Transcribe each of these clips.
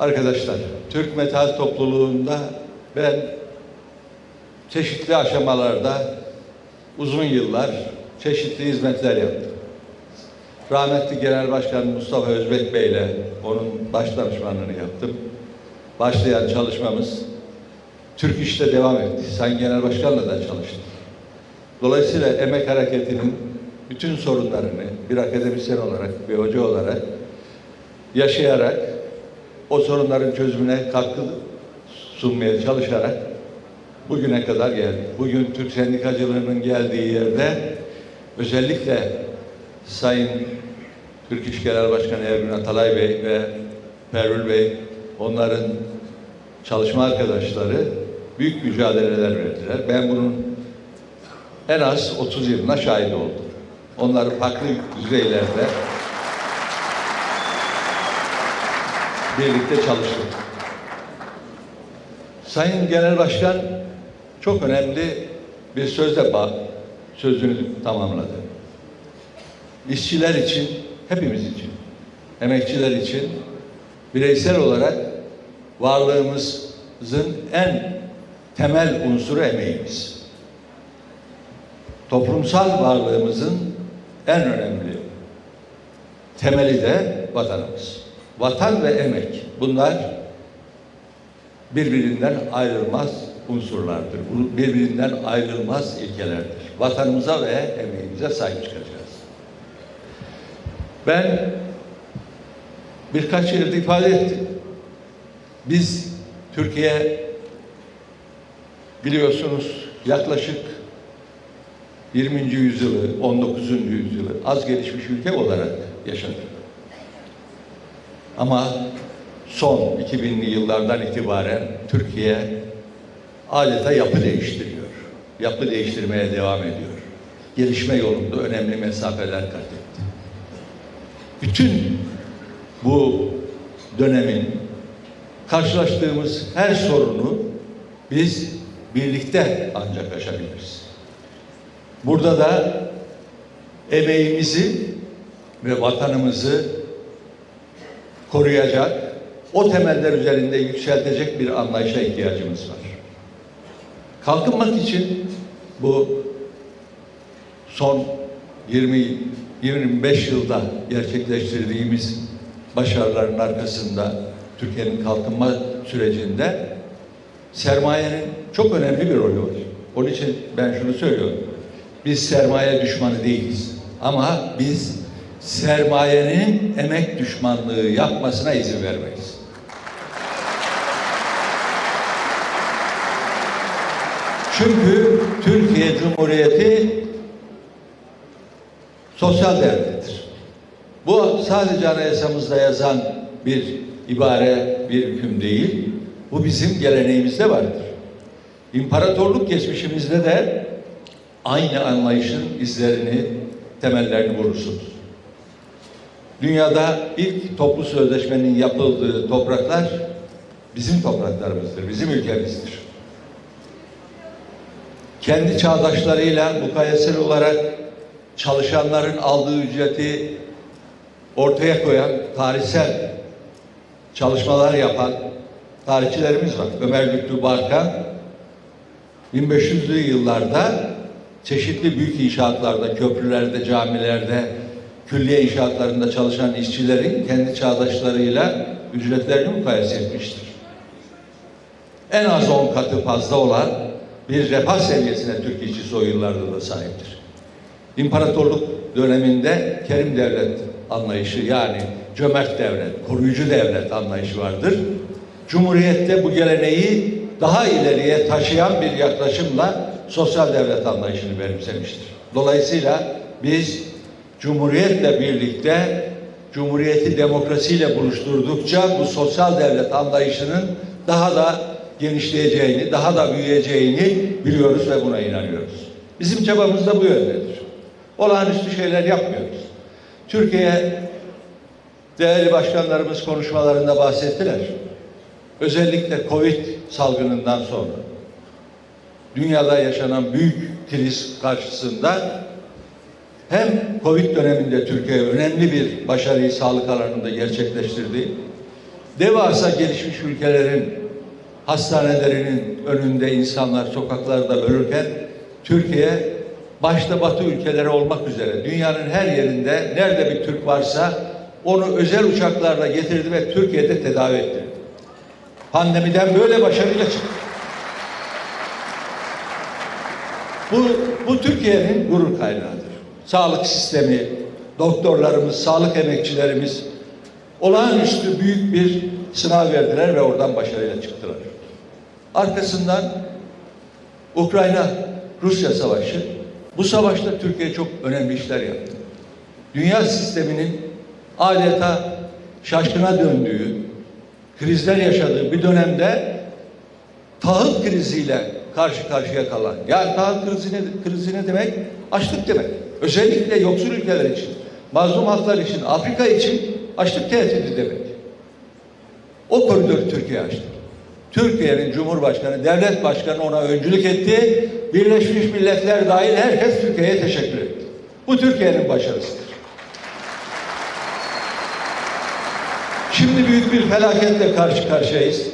Arkadaşlar, Türk metal topluluğunda ben çeşitli aşamalarda uzun yıllar çeşitli hizmetler yaptım. Rahmetli Genel Başkan Mustafa Özbek Bey ile onun baş danışmanlığını yaptım. Başlayan çalışmamız Türk İş'te devam etti. Sayın Genel Başkan'la da çalıştım. Dolayısıyla emek hareketinin bütün sorunlarını bir akademisyen olarak, bir hoca olarak yaşayarak o sorunların çözümüne katkı sunmaya çalışarak bugüne kadar geldik. Bugün Türk sendikacılığının geldiği yerde özellikle Sayın Türk İş Genel Başkanı Ergün Atalay Bey ve Pervül Bey onların çalışma arkadaşları büyük mücadeleler verdiler. Ben bunun en az 30 yılına şahit oldum. Onları farklı düzeylerde birlikte çalıştık. Sayın Genel Başkan çok önemli bir sözle sözünü tamamladı. İşçiler için, hepimiz için, emekçiler için bireysel olarak varlığımızın en temel unsuru emeğimiz. Toplumsal varlığımızın en önemli temeli de vatanımız. Vatan ve emek bunlar birbirinden ayrılmaz unsurlardır. Birbirinden ayrılmaz ilkelerdir. Vatanımıza ve emeğimize sahip çıkacağız. Ben birkaç yerde ifade ettim. Biz Türkiye biliyorsunuz yaklaşık 20. yüzyılı, 19. yüzyılı az gelişmiş ülke olarak yaşadık. Ama son 2000'li yıllardan itibaren Türkiye adeta yapı değiştiriyor. Yapı değiştirmeye devam ediyor. Gelişme yolunda önemli mesafeler kat etti. Bütün bu dönemin karşılaştığımız her sorunu biz birlikte ancak aşabiliriz. Burada da emeğimizi ve vatanımızı koruyacak, o temeller üzerinde yükseltecek bir anlayışa ihtiyacımız var. Kalkınmak için bu son 20-25 yılda gerçekleştirdiğimiz başarıların arkasında Türkiye'nin kalkınma sürecinde sermayenin çok önemli bir rolü var. Onun için ben şunu söylüyorum. Biz sermaye düşmanı değiliz. Ama biz sermayenin emek düşmanlığı yapmasına izin vermeyiz. Çünkü Türkiye Cumhuriyeti sosyal devlettir. Bu sadece anayasamızda yazan bir ibare, bir hüküm değil. Bu bizim geleneğimizde vardır. İmparatorluk geçmişimizde de aynı anlayışın izlerini, temellerini vurursunuz. Dünyada ilk toplu sözleşmenin yapıldığı topraklar bizim topraklarımızdır, bizim ülkemizdir. Kendi çağdaşlarıyla mukayesel olarak çalışanların aldığı ücreti ortaya koyan, tarihsel çalışmalar yapan tarihçilerimiz var. Ömer Lütfü Barkan 1500'lü yıllarda çeşitli büyük inşaatlarda, köprülerde, camilerde, külliye inşaatlarında çalışan işçilerin kendi çağdaşlarıyla ücretlerini mukayese etmiştir. En az 10 katı fazla olan bir refah seviyesine Türk işçisi o yıllarda da sahiptir. İmparatorluk döneminde kerim devlet anlayışı yani cömert devlet, koruyucu devlet anlayışı vardır. Cumhuriyette bu geleneği daha ileriye taşıyan bir yaklaşımla sosyal devlet anlayışını benimsemiştir. Dolayısıyla biz Cumhuriyetle birlikte Cumhuriyeti demokrasiyle buluşturdukça bu sosyal devlet anlayışının daha da genişleyeceğini, daha da büyüyeceğini biliyoruz ve buna inanıyoruz. Bizim çabamız da bu yöndedir. Olağanüstü şeyler yapmıyoruz. Türkiye değerli başkanlarımız konuşmalarında bahsettiler. Özellikle Covid salgınından sonra dünyada yaşanan büyük kriz karşısında hem Covid döneminde Türkiye önemli bir başarıyı sağlık alanında gerçekleştirdi. devasa gelişmiş ülkelerin hastanelerinin önünde insanlar sokaklarda ölürken Türkiye başta Batı ülkeleri olmak üzere dünyanın her yerinde nerede bir Türk varsa onu özel uçaklarla getirdi ve Türkiye'de tedavi etti. Pandemiden böyle başarıyla çıktı. Bu, bu Türkiye'nin gurur kaynağıdır. Sağlık sistemi, doktorlarımız, sağlık emekçilerimiz olağanüstü büyük bir sınav verdiler ve oradan başarıyla çıktılar. Arkasından Ukrayna-Rusya savaşı. Bu savaşta Türkiye çok önemli işler yaptı. Dünya sisteminin adeta şaşkına döndüğü, krizler yaşadığı bir dönemde tahıl kriziyle karşı karşıya kalan. Yani tahıl krizi ne, krizi ne demek? Açlık demek. Özellikle yoksul ülkeler için, mazlum halklar için, Afrika için açlık tehdidi demek. O koridoru Türkiye açtı. Türkiye'nin Cumhurbaşkanı, devlet başkanı ona öncülük etti. Birleşmiş Milletler dahil herkes Türkiye'ye teşekkür etti. Bu Türkiye'nin başarısıdır. Şimdi büyük bir felaketle karşı karşıyayız.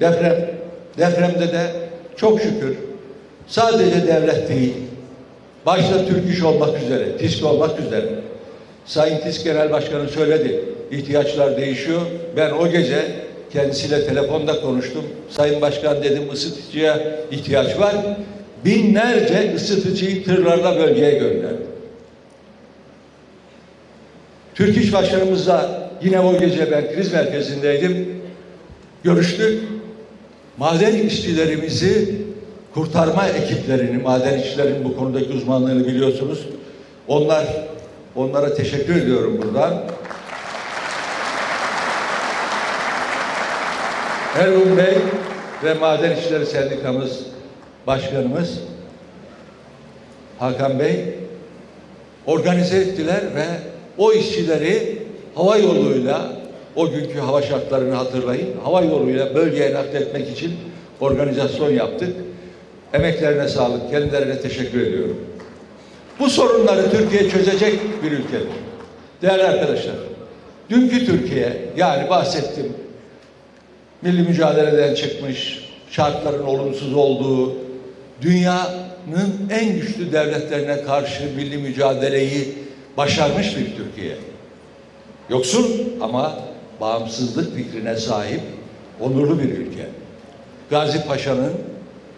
Deprem. Depremde de çok şükür sadece devlet değil, başta Türk İş olmak üzere, TİSK olmak üzere, Sayın TİSK Genel Başkanı söyledi, ihtiyaçlar değişiyor. Ben o gece kendisiyle telefonda konuştum. Sayın Başkan dedim ısıtıcıya ihtiyaç var. Binlerce ısıtıcıyı tırlarla bölgeye gönderdim. Türk İş Başkanımızla yine o gece ben kriz merkezindeydim. Görüştük. Maden işçilerimizi kurtarma ekiplerini, maden işçilerin bu konudaki uzmanlığını biliyorsunuz. Onlar onlara teşekkür ediyorum buradan. Ergun Bey ve Maden İşçileri Sendikamız Başkanımız Hakan Bey organize ettiler ve o işçileri hava yoluyla o günkü hava şartlarını hatırlayın. Hava yoluyla bölgeye nakletmek için organizasyon yaptık. Emeklerine sağlık, kendilerine teşekkür ediyorum. Bu sorunları Türkiye çözecek bir ülkedir. Değerli arkadaşlar, dünkü Türkiye, yani bahsettim, milli mücadeleden çıkmış, şartların olumsuz olduğu, dünyanın en güçlü devletlerine karşı milli mücadeleyi başarmış bir Türkiye. Yoksul ama bağımsızlık fikrine sahip onurlu bir ülke. Gazi Paşa'nın,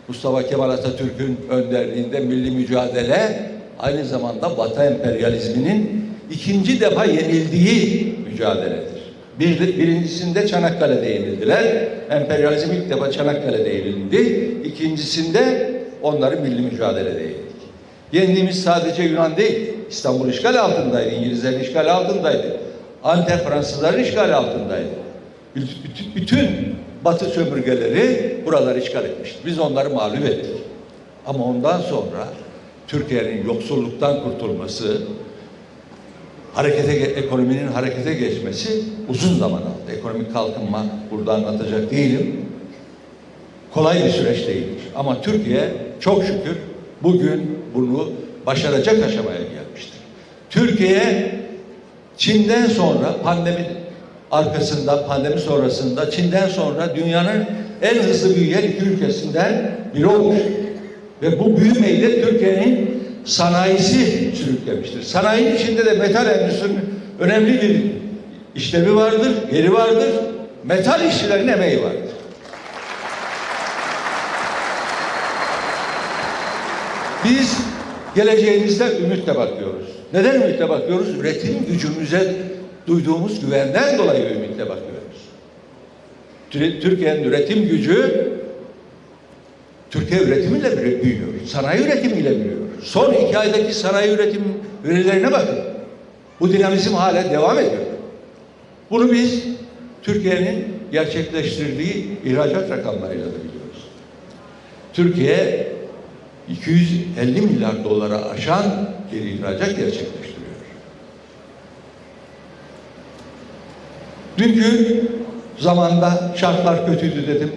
Mustafa Kemal Atatürk'ün önderliğinde milli mücadele aynı zamanda Batı emperyalizminin ikinci defa yenildiği mücadeledir. Bir, birincisinde Çanakkale'de yenildiler. Emperyalizm ilk defa Çanakkale'de yenildi. İkincisinde onları milli mücadelede yenildik. Yendiğimiz sadece Yunan değil, İstanbul işgal altındaydı, İngilizlerin işgal altındaydı. Antep Fransızların işgal altındaydı. Bütün, bütün Batı sömürgeleri buraları işgal etmişti. Biz onları mağlup ettik. Ama ondan sonra Türkiye'nin yoksulluktan kurtulması, harekete ekonominin harekete geçmesi uzun zaman aldı. Ekonomik kalkınma burada anlatacak değilim. Kolay bir süreç değildir. Ama Türkiye çok şükür bugün bunu başaracak aşamaya gelmiştir. Türkiye Çin'den sonra pandemi arkasında, pandemi sonrasında Çin'den sonra dünyanın en hızlı büyüyen iki ülkesinden biri olmuş. Ve bu büyümeyi de Türkiye'nin sanayisi sürüklemiştir. Sanayinin içinde de metal endüstrisinin önemli bir işlevi vardır, yeri vardır. Metal işçilerin emeği vardır. Biz geleceğimizde ümitle bakıyoruz. Neden ümitle bakıyoruz? Üretim gücümüze duyduğumuz güvenden dolayı ümitle bakıyoruz. Türkiye'nin üretim gücü Türkiye üretimiyle büyüyor. Sanayi üretimiyle büyüyor. Son iki aydaki sanayi üretim verilerine bakın. Bu dinamizm hala devam ediyor. Bunu biz Türkiye'nin gerçekleştirdiği ihracat rakamlarıyla da biliyoruz. Türkiye 250 milyar dolara aşan bir ihracat gerçekleştiriyor. Dünkü zamanda şartlar kötüydü dedim.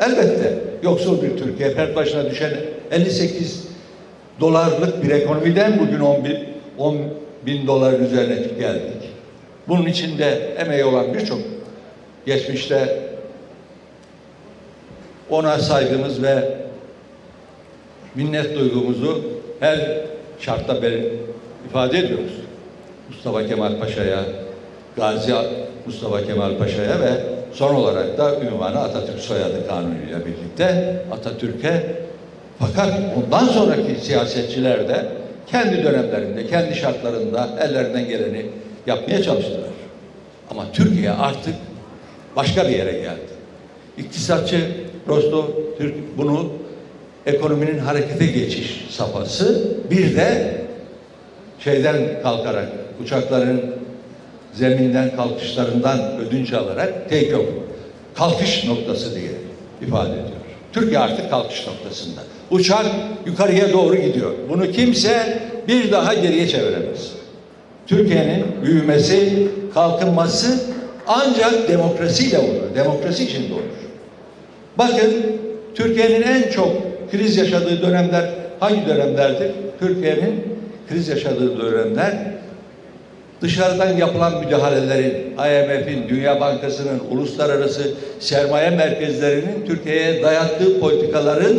Elbette yoksul bir Türkiye, per başına düşen 58 dolarlık bir ekonomiden bugün 10 bin, 10 bin doların üzerine geldik. Bunun içinde emeği olan birçok geçmişte ona saygımız ve minnet duygumuzu her şartta ifade ediyoruz. Mustafa Kemal Paşa'ya, Gazi Mustafa Kemal Paşa'ya ve son olarak da ünvanı Atatürk soyadı kanunuyla birlikte Atatürk'e fakat ondan sonraki siyasetçiler de kendi dönemlerinde, kendi şartlarında ellerinden geleni yapmaya çalıştılar. Ama Türkiye artık başka bir yere geldi. İktisatçı Rostov Türk bunu ekonominin harekete geçiş safhası bir de şeyden kalkarak uçakların zeminden kalkışlarından ödünç alarak take off kalkış noktası diye ifade ediyor. Türkiye artık kalkış noktasında. Uçak yukarıya doğru gidiyor. Bunu kimse bir daha geriye çeviremez. Türkiye'nin büyümesi, kalkınması ancak demokrasiyle olur. Demokrasi içinde olur. Bakın Türkiye'nin en çok kriz yaşadığı dönemler hangi dönemlerdir? Türkiye'nin kriz yaşadığı dönemler dışarıdan yapılan müdahalelerin, IMF'in, Dünya Bankası'nın, uluslararası sermaye merkezlerinin Türkiye'ye dayattığı politikaların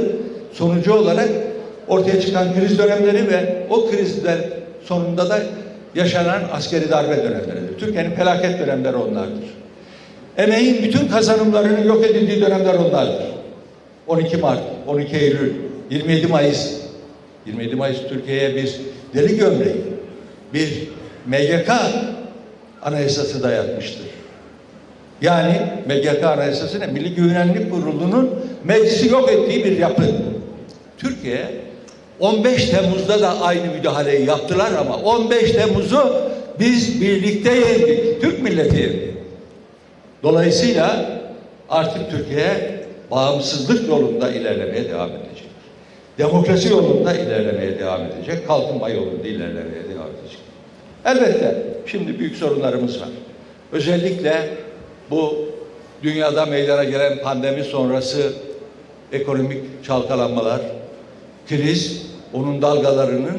sonucu olarak ortaya çıkan kriz dönemleri ve o krizler sonunda da yaşanan askeri darbe dönemleridir. Türkiye'nin felaket dönemleri onlardır. Emeğin bütün kazanımlarının yok edildiği dönemler onlardır. 12 Mart, 12 Eylül, 27 Mayıs. 27 Mayıs Türkiye'ye bir deli gömleği, bir MGK anayasası dayatmıştır. Yani MGK anayasası ne? Milli Güvenlik Kurulu'nun meclisi yok ettiği bir yapı. Türkiye 15 Temmuz'da da aynı müdahaleyi yaptılar ama 15 Temmuz'u biz birlikte yendik. Türk milleti yendi. Dolayısıyla artık Türkiye bağımsızlık yolunda ilerlemeye devam edecek. Demokrasi yolunda ilerlemeye devam edecek. Kalkınma yolunda ilerlemeye devam edecek. Elbette şimdi büyük sorunlarımız var. Özellikle bu dünyada meydana gelen pandemi sonrası ekonomik çalkalanmalar, kriz, onun dalgalarının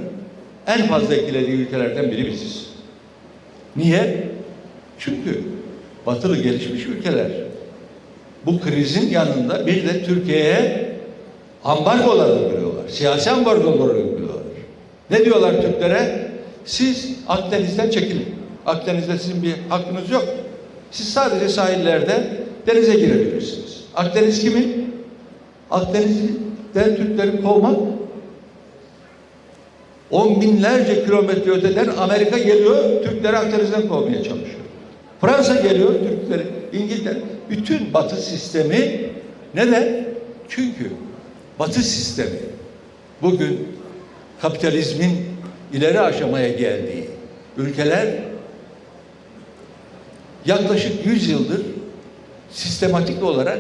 en fazla etkilediği ülkelerden biri biziz. Niye? Çünkü batılı gelişmiş ülkeler bu krizin yanında bir de Türkiye'ye ambargolar uyguluyorlar. Siyasi ambargolar uyguluyorlar. Ne diyorlar Türklere? Siz Akdeniz'den çekilin. Akdeniz'de sizin bir hakkınız yok. Siz sadece sahillerde denize girebilirsiniz. Akdeniz kimin? Akdeniz'den Türkleri kovmak on binlerce kilometre öteden Amerika geliyor, Türkleri Akdeniz'den kovmaya çalışıyor. Fransa geliyor, Türkleri, İngiltere, bütün Batı sistemi neden? Çünkü Batı sistemi bugün kapitalizmin ileri aşamaya geldiği ülkeler yaklaşık 100 yıldır sistematik olarak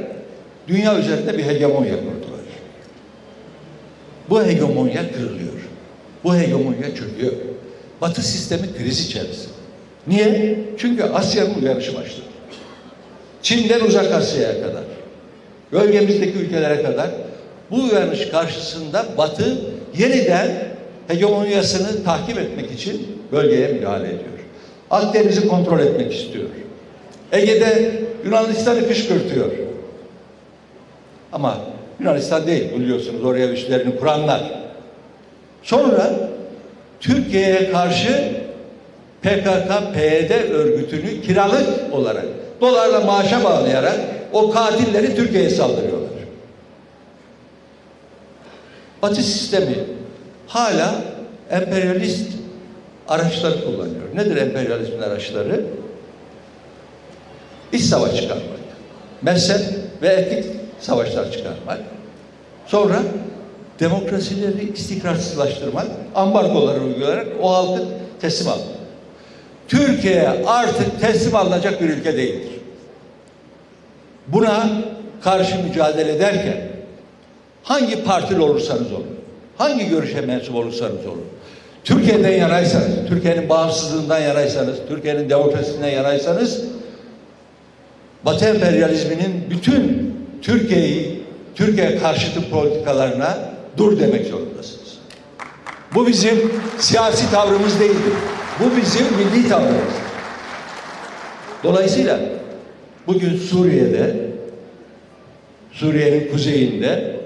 dünya üzerinde bir hegemonya kurdular. Bu hegemonya kırılıyor. Bu hegemonya çöküyor. Batı sistemi kriz içerisinde. Niye? Çünkü Asya'nın uyanışı başladı. Çin'den uzak Asya'ya kadar, bölgemizdeki ülkelere kadar bu uyanış karşısında Batı yeniden hegemonyasını takip etmek için bölgeye müdahale ediyor. Akdeniz'i kontrol etmek istiyor. Ege'de Yunanistan'ı kışkırtıyor. Ama Yunanistan değil biliyorsunuz oraya üslerini kuranlar. Sonra Türkiye'ye karşı PKK, PYD örgütünü kiralık olarak dolarla maaşa bağlayarak o katilleri Türkiye'ye saldırıyorlar. Batı sistemi hala emperyalist araçları kullanıyor. Nedir emperyalizmin araçları? İç savaş çıkarmak, mezhep ve etnik savaşlar çıkarmak, sonra demokrasileri istikrarsızlaştırmak, ambargoları uygulayarak o halkı teslim almak. Türkiye artık teslim alınacak bir ülke değildir. Buna karşı mücadele ederken hangi partili olursanız olun, hangi görüşe mensup olursanız olun, Türkiye'den yanaysanız, Türkiye'nin bağımsızlığından yanaysanız, Türkiye'nin demokrasisinden yanaysanız, Batı emperyalizminin bütün Türkiye'yi, Türkiye karşıtı politikalarına dur demek zorundasınız. Bu bizim siyasi tavrımız değildir. Bu bizim milli tavrımız. Dolayısıyla Bugün Suriye'de, Suriye'nin kuzeyinde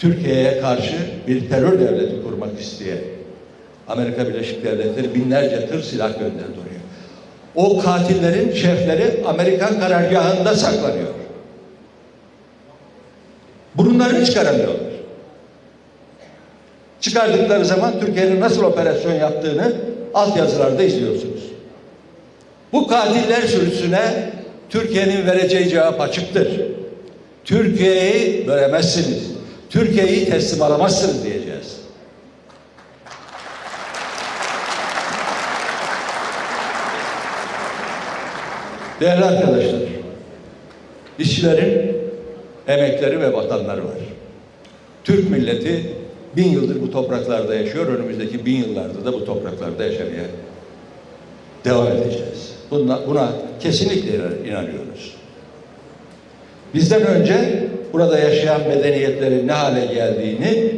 Türkiye'ye karşı bir terör devleti kurmak isteyen Amerika Birleşik Devletleri binlerce tır silah gönderdi oraya. O katillerin şefleri Amerikan karargahında saklanıyor. Burunlarını çıkaramıyorlar. Çıkardıkları zaman Türkiye'nin nasıl operasyon yaptığını altyazılarda izliyorsunuz. Bu katiller sürüsüne Türkiye'nin vereceği cevap açıktır. Türkiye'yi bölemezsiniz. Türkiye'yi teslim alamazsınız diyeceğiz. Değerli arkadaşlar, işçilerin emekleri ve vatanları var. Türk milleti bin yıldır bu topraklarda yaşıyor. Önümüzdeki bin yıllarda da bu topraklarda yaşamaya devam edeceğiz. Buna, buna kesinlikle inanıyoruz. Bizden önce burada yaşayan medeniyetlerin ne hale geldiğini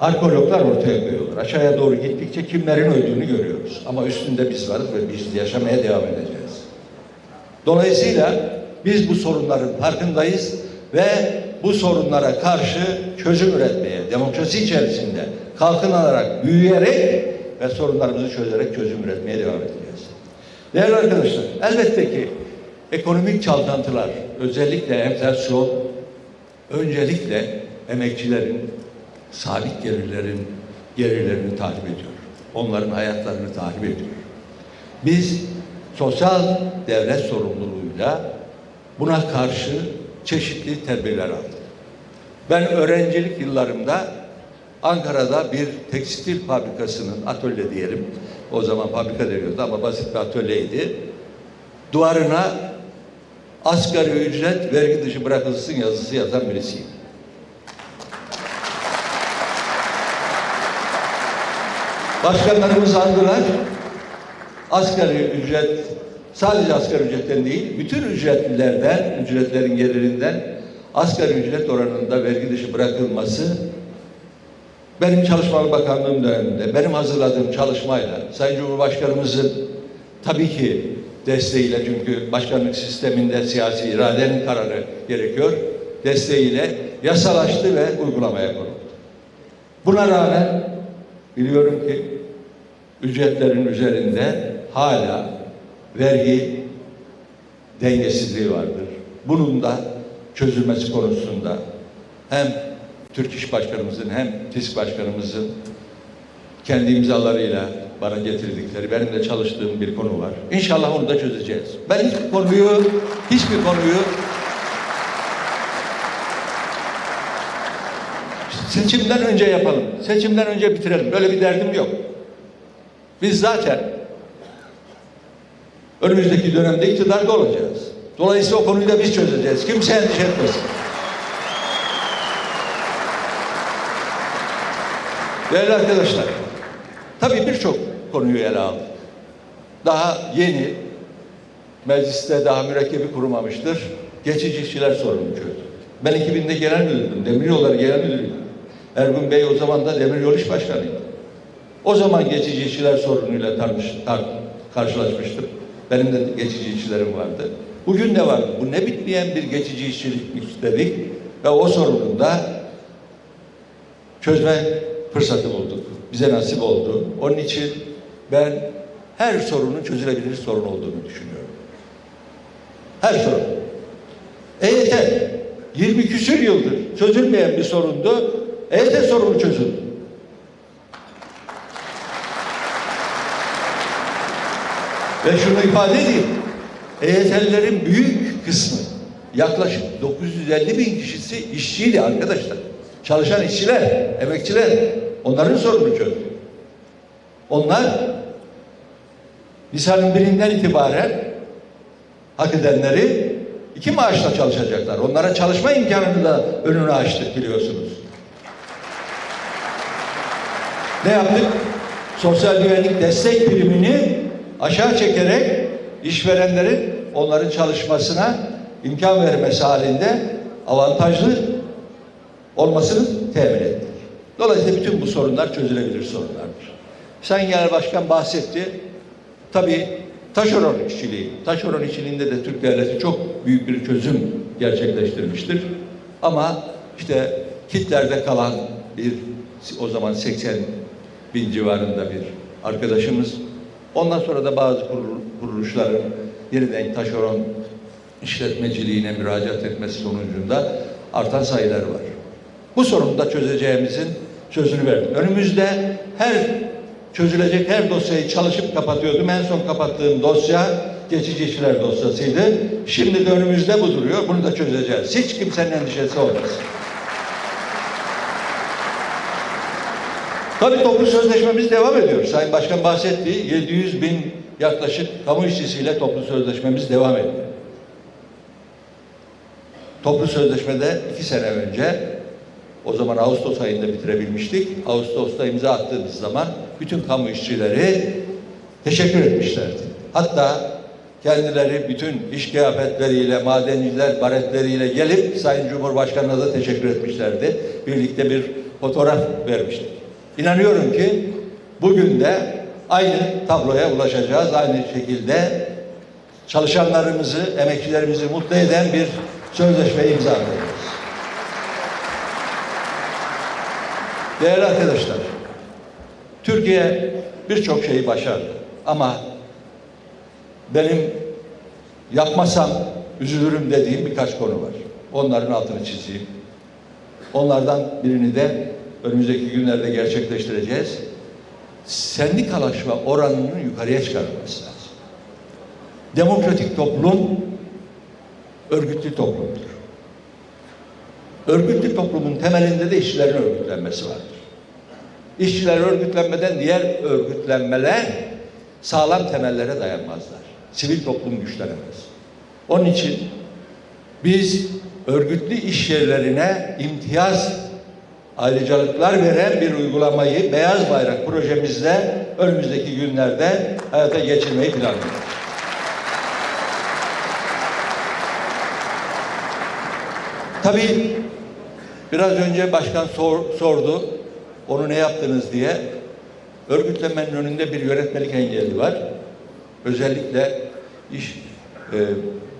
arkeologlar ortaya koyuyorlar. Aşağıya doğru gittikçe kimlerin öldüğünü görüyoruz. Ama üstünde biz varız ve biz yaşamaya devam edeceğiz. Dolayısıyla biz bu sorunların farkındayız ve bu sorunlara karşı çözüm üretmeye, demokrasi içerisinde kalkınarak, büyüyerek ve sorunlarımızı çözerek çözüm üretmeye devam edeceğiz. Değerli arkadaşlar, elbette ki ekonomik çalkantılar, özellikle enflasyon, öncelikle emekçilerin, sabit gelirlerin gelirlerini takip ediyor. Onların hayatlarını takip ediyor. Biz sosyal devlet sorumluluğuyla buna karşı çeşitli tedbirler aldık. Ben öğrencilik yıllarımda Ankara'da bir tekstil fabrikasının atölye diyelim. O zaman fabrika deniyordu ama basit bir atölyeydi. Duvarına asgari ücret vergi dışı bırakılsın yazısı yazan birisiyim. Başkanlarımız aldılar. Asgari ücret sadece asgari ücretten değil, bütün ücretlilerden, ücretlerin gelirinden asgari ücret oranında vergi dışı bırakılması benim Çalışma Bakanlığım döneminde, benim hazırladığım çalışmayla Sayın Cumhurbaşkanımızın tabii ki desteğiyle çünkü başkanlık sisteminde siyasi iradenin kararı gerekiyor. Desteğiyle yasalaştı ve uygulamaya konuldu. Buna rağmen biliyorum ki ücretlerin üzerinde hala vergi dengesizliği vardır. Bunun da çözülmesi konusunda hem Türk İş Başkanımızın hem TİSK Başkanımızın kendi imzalarıyla bana getirdikleri, benim de çalıştığım bir konu var. İnşallah onu da çözeceğiz. Ben hiçbir konuyu, hiçbir konuyu seçimden önce yapalım. Seçimden önce bitirelim. Böyle bir derdim yok. Biz zaten önümüzdeki dönemde iktidarda olacağız. Dolayısıyla o konuyu da biz çözeceğiz. Kimse endişe etmesin. Değerli arkadaşlar, tabii birçok konuyu ele aldık. Daha yeni, mecliste daha mürekkebi kurumamıştır. Geçici işçiler sorunu çözdük. Ben 2000'de genel müdürdüm, demiryolları genel müdürüydüm. Ergun Bey o zaman da demiryol iş başkanıydı. O zaman geçici işçiler sorunuyla tartış, tar, karşılaşmıştım. Benim de geçici işçilerim vardı. Bugün de vardı. Bu ne bitmeyen bir geçici işçilik dedik ve o sorunun da çözme fırsatı bulduk. Bize nasip oldu. Onun için ben her sorunun çözülebilir sorun olduğunu düşünüyorum. Her sorun. EYT 20 küsür yıldır çözülmeyen bir sorundu. EYT sorunu çözüldü. Ve şunu ifade edeyim. EYT'lilerin büyük kısmı yaklaşık 950 bin kişisi işçiydi arkadaşlar. Çalışan işçiler, emekçiler onların sorunu çözdü. Onlar Nisan'ın birinden itibaren hak edenleri iki maaşla çalışacaklar. Onlara çalışma imkanını da önünü açtık biliyorsunuz. Ne yaptık? Sosyal güvenlik destek primini aşağı çekerek işverenlerin onların çalışmasına imkan vermesi halinde avantajlı olmasını temin ettik. Dolayısıyla bütün bu sorunlar çözülebilir sorunlardır. Sayın Genel Başkan bahsetti. Tabii Taşeron işçiliği. Taşeron işçiliğinde de Türk devleti çok büyük bir çözüm gerçekleştirmiştir. Ama işte kitlerde kalan bir o zaman 80 bin civarında bir arkadaşımız. Ondan sonra da bazı kurul- kuruluşların yeniden taşeron işletmeciliğine müracaat etmesi sonucunda artan sayılar var. Bu sorunu da çözeceğimizin sözünü verdim. Önümüzde her çözülecek her dosyayı çalışıp kapatıyordum. En son kapattığım dosya geçici işler dosyasıydı. Şimdi de önümüzde bu duruyor. Bunu da çözeceğiz. Hiç kimsenin endişesi olmasın. Tabii toplu sözleşmemiz devam ediyor. Sayın Başkan bahsetti. 700 bin yaklaşık kamu işçisiyle toplu sözleşmemiz devam ediyor. Toplu sözleşmede iki sene önce o zaman Ağustos ayında bitirebilmiştik. Ağustos'ta imza attığımız zaman bütün kamu işçileri teşekkür etmişlerdi. Hatta kendileri bütün iş kıyafetleriyle, madenciler baretleriyle gelip Sayın Cumhurbaşkanı'na da teşekkür etmişlerdi. Birlikte bir fotoğraf vermiştik. İnanıyorum ki bugün de aynı tabloya ulaşacağız. Aynı şekilde çalışanlarımızı, emekçilerimizi mutlu eden bir sözleşme imza. Değerli arkadaşlar, Türkiye birçok şeyi başardı ama benim yapmasam üzülürüm dediğim birkaç konu var. Onların altını çizeyim. Onlardan birini de önümüzdeki günlerde gerçekleştireceğiz. Sendikalaşma oranının yukarıya çıkarılması lazım. Demokratik toplum örgütlü toplumdur. Örgütlü toplumun temelinde de işçilerin örgütlenmesi vardır. İşçiler örgütlenmeden diğer örgütlenmeler sağlam temellere dayanmazlar. Sivil toplum güçlenemez. Onun için biz örgütlü iş yerlerine imtiyaz ayrıcalıklar veren bir uygulamayı Beyaz Bayrak projemizle önümüzdeki günlerde hayata geçirmeyi planlıyoruz. Tabii biraz önce başkan sor- sordu, onu ne yaptınız diye. Örgütlenmenin önünde bir yönetmelik engeli var. Özellikle iş e,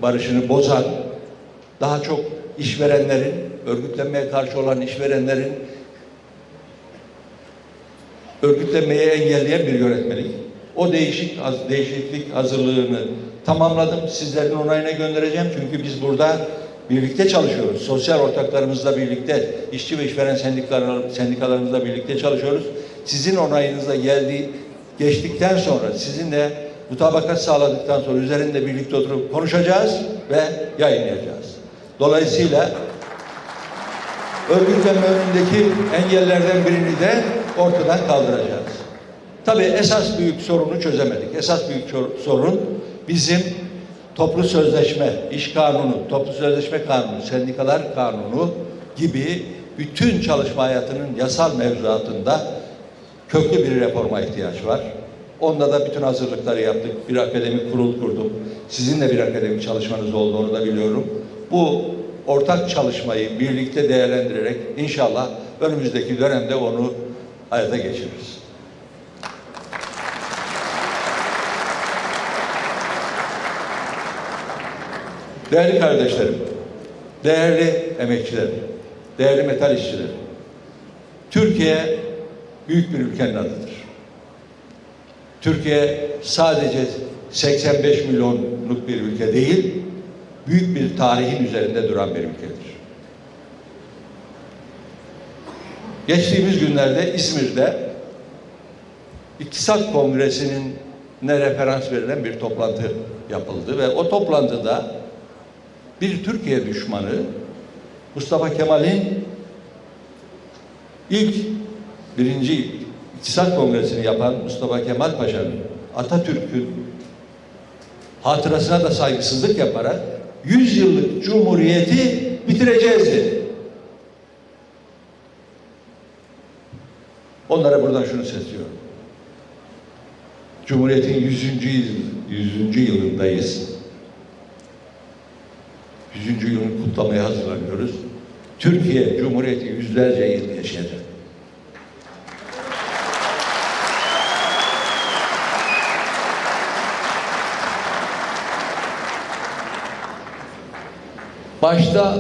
barışını bozan, daha çok işverenlerin, örgütlenmeye karşı olan işverenlerin örgütlenmeyi engelleyen bir yönetmelik. O değişik haz- değişiklik hazırlığını tamamladım. Sizlerin onayına göndereceğim. Çünkü biz burada birlikte çalışıyoruz. Sosyal ortaklarımızla birlikte, işçi ve işveren sendikalar, sendikalarımızla birlikte çalışıyoruz. Sizin onayınızla geldiği geçtikten sonra sizinle mutabakat sağladıktan sonra üzerinde birlikte oturup konuşacağız ve yayınlayacağız. Dolayısıyla örgütlenme önündeki engellerden birini de ortadan kaldıracağız. Tabii esas büyük sorunu çözemedik. Esas büyük sorun bizim toplu sözleşme, iş kanunu, toplu sözleşme kanunu, sendikalar kanunu gibi bütün çalışma hayatının yasal mevzuatında köklü bir reforma ihtiyaç var. Onda da bütün hazırlıkları yaptık. Bir akademik kurul kurdum. Sizin de bir akademik çalışmanız olduğunu da biliyorum. Bu ortak çalışmayı birlikte değerlendirerek inşallah önümüzdeki dönemde onu hayata geçiririz. Değerli kardeşlerim, değerli emekçiler, değerli metal işçiler, Türkiye büyük bir ülkenin adıdır. Türkiye sadece 85 milyonluk bir ülke değil, büyük bir tarihin üzerinde duran bir ülkedir. Geçtiğimiz günlerde İzmir'de İktisat Kongresi'nin ne referans verilen bir toplantı yapıldı ve o toplantıda bir Türkiye düşmanı Mustafa Kemal'in ilk birinci İktisat Kongresi'ni yapan Mustafa Kemal Paşa'nın Atatürk'ün hatırasına da saygısızlık yaparak 100 yıllık cumhuriyeti bitireceğiz dedi. Onlara buradan şunu sesliyorum. Cumhuriyetin 100. yıl 100. yılındayız. 100. yılını kutlamaya hazırlanıyoruz. Türkiye Cumhuriyeti yüzlerce yıl yaşayacak. Başta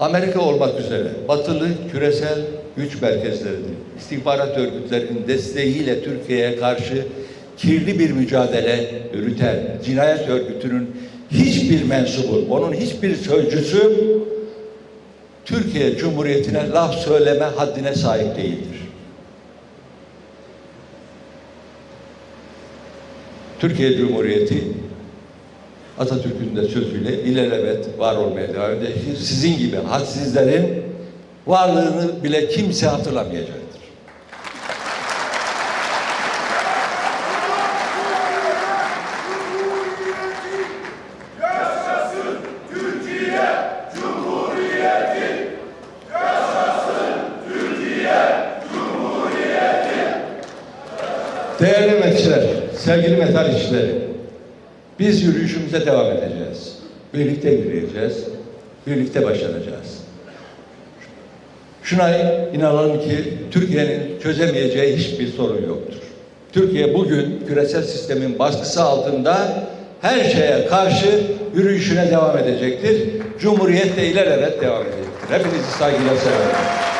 Amerika olmak üzere batılı küresel güç merkezlerinin, istihbarat örgütlerinin desteğiyle Türkiye'ye karşı kirli bir mücadele yürüten cinayet örgütünün hiçbir mensubu, onun hiçbir sözcüsü Türkiye Cumhuriyeti'ne laf söyleme haddine sahip değildir. Türkiye Cumhuriyeti Atatürk'ün de sözüyle ilelebet var olmaya devam edecek. Sizin gibi hadsizlerin varlığını bile kimse hatırlamayacaktır. Değerli emekçiler, sevgili metal işçileri, biz yürüyüşümüze devam edeceğiz. Birlikte yürüyeceğiz, birlikte başaracağız. Şuna inanalım ki Türkiye'nin çözemeyeceği hiçbir sorun yoktur. Türkiye bugün küresel sistemin baskısı altında her şeye karşı yürüyüşüne devam edecektir. Cumhuriyet de ilelebet devam edecektir. Hepinizi saygıyla selamlıyorum.